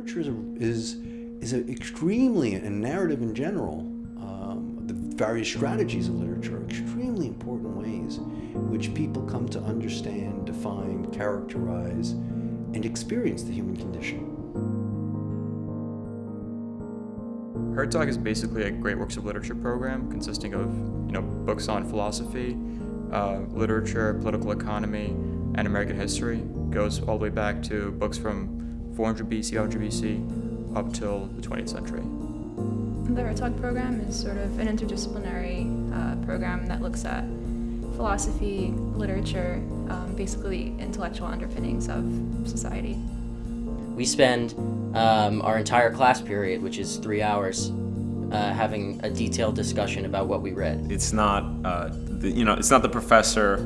literature is, is, is a extremely, and narrative in general, um, the various strategies of literature are extremely important ways in which people come to understand, define, characterize, and experience the human condition. Hertog is basically a great works of literature program consisting of you know books on philosophy, uh, literature, political economy, and American history. Goes all the way back to books from 400 BC, 100 BC, up till the 20th century. The Hertog program is sort of an interdisciplinary uh, program that looks at philosophy, literature, um, basically intellectual underpinnings of society. We spend um, our entire class period, which is three hours, uh, having a detailed discussion about what we read. It's not, uh, the, you know, it's not the professor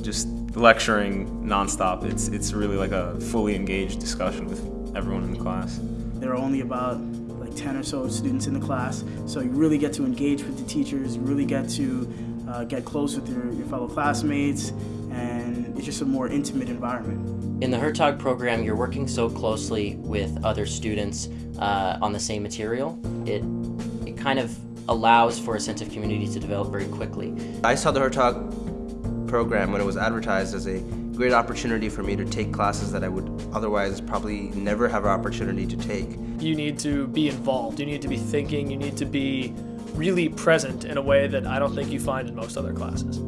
just lecturing nonstop. It's it's really like a fully engaged discussion with everyone in the class. There are only about like 10 or so students in the class, so you really get to engage with the teachers, you really get to uh, get close with your, your fellow classmates, and it's just a more intimate environment. In the Hertog program, you're working so closely with other students uh, on the same material. It, it kind of allows for a sense of community to develop very quickly. I saw the Hertog program when it was advertised as a great opportunity for me to take classes that I would otherwise probably never have an opportunity to take. You need to be involved, you need to be thinking, you need to be really present in a way that I don't think you find in most other classes.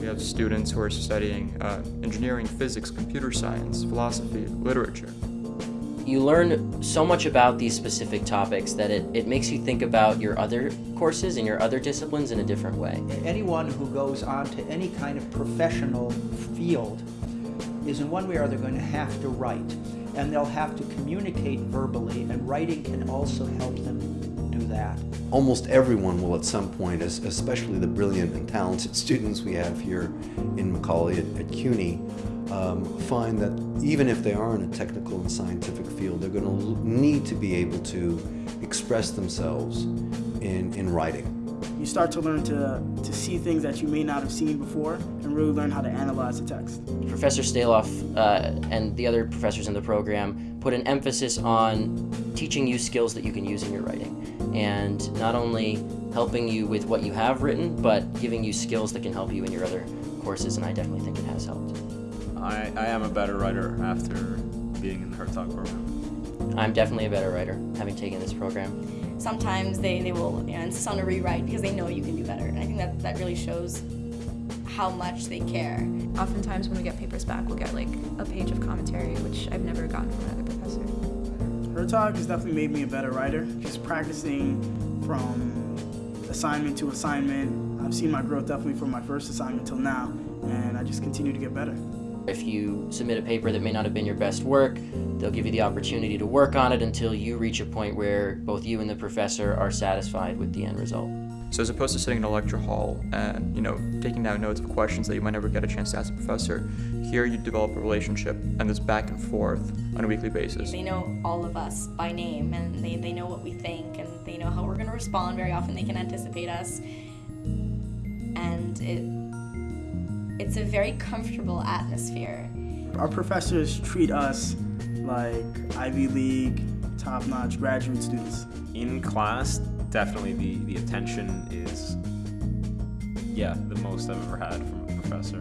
We have students who are studying uh, engineering, physics, computer science, philosophy, literature. You learn so much about these specific topics that it, it makes you think about your other courses and your other disciplines in a different way. Anyone who goes on to any kind of professional field is in one way or other going to have to write. And they'll have to communicate verbally, and writing can also help them do that. Almost everyone will at some point, especially the brilliant and talented students we have here in Macaulay at, at CUNY, um, find that even if they are in a technical and scientific field, they're going to need to be able to express themselves in, in writing. You start to learn to, to see things that you may not have seen before and really learn how to analyze the text. Professor Staloff uh, and the other professors in the program put an emphasis on teaching you skills that you can use in your writing and not only helping you with what you have written, but giving you skills that can help you in your other courses, and I definitely think it has helped. I, I am a better writer after being in the Hertog program. I'm definitely a better writer, having taken this program. Sometimes they, they will you know, insist on a rewrite because they know you can do better, and I think that, that really shows how much they care. Oftentimes when we get papers back, we'll get like a page of commentary, which I've never gotten from another professor. Hertog has definitely made me a better writer. Just practicing from assignment to assignment. I've seen my growth definitely from my first assignment till now, and I just continue to get better. If you submit a paper that may not have been your best work, they'll give you the opportunity to work on it until you reach a point where both you and the professor are satisfied with the end result. So as opposed to sitting in a lecture hall and, you know, taking down notes of questions that you might never get a chance to ask the professor, here you develop a relationship and this back and forth on a weekly basis. They know all of us by name and they, they know what we think and they know how we're going to respond very often. They can anticipate us. And it, it's a very comfortable atmosphere. Our professors treat us like Ivy League, top-notch graduate students. In class, definitely the, the attention is, yeah, the most I've ever had from a professor.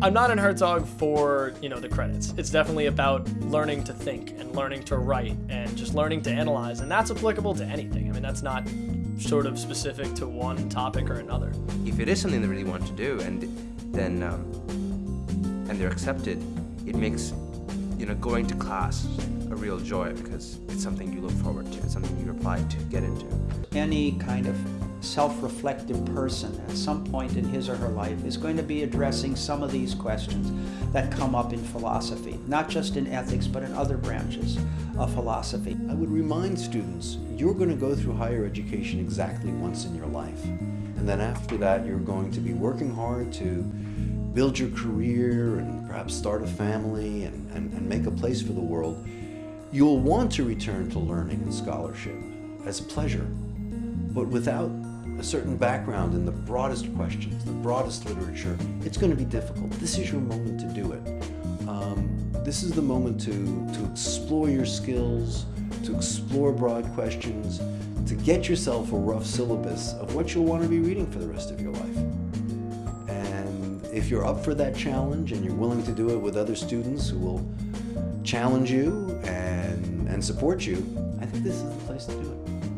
I'm not in Hertog for, you know, the credits. It's definitely about learning to think and learning to write and just learning to analyze, and that's applicable to anything. I mean, that's not sort of specific to one topic or another. If it is something they really want to do, and then um, and they're accepted, it makes you know going to class a real joy because it's something you look forward to, it's something you apply to get into. Any kind of self-reflective person at some point in his or her life is going to be addressing some of these questions that come up in philosophy, not just in ethics, but in other branches of philosophy. I would remind students, you're going to go through higher education exactly once in your life. And then after that, you're going to be working hard to build your career and perhaps start a family and, and, and make a place for the world. You'll want to return to learning and scholarship as a pleasure, but without a certain background in the broadest questions, the broadest literature, it's going to be difficult. This is your moment to do it. Um, this is the moment to, to explore your skills, to explore broad questions, to get yourself a rough syllabus of what you'll want to be reading for the rest of your life. And if you're up for that challenge and you're willing to do it with other students who will challenge you and, and support you, I think this is the place to do it.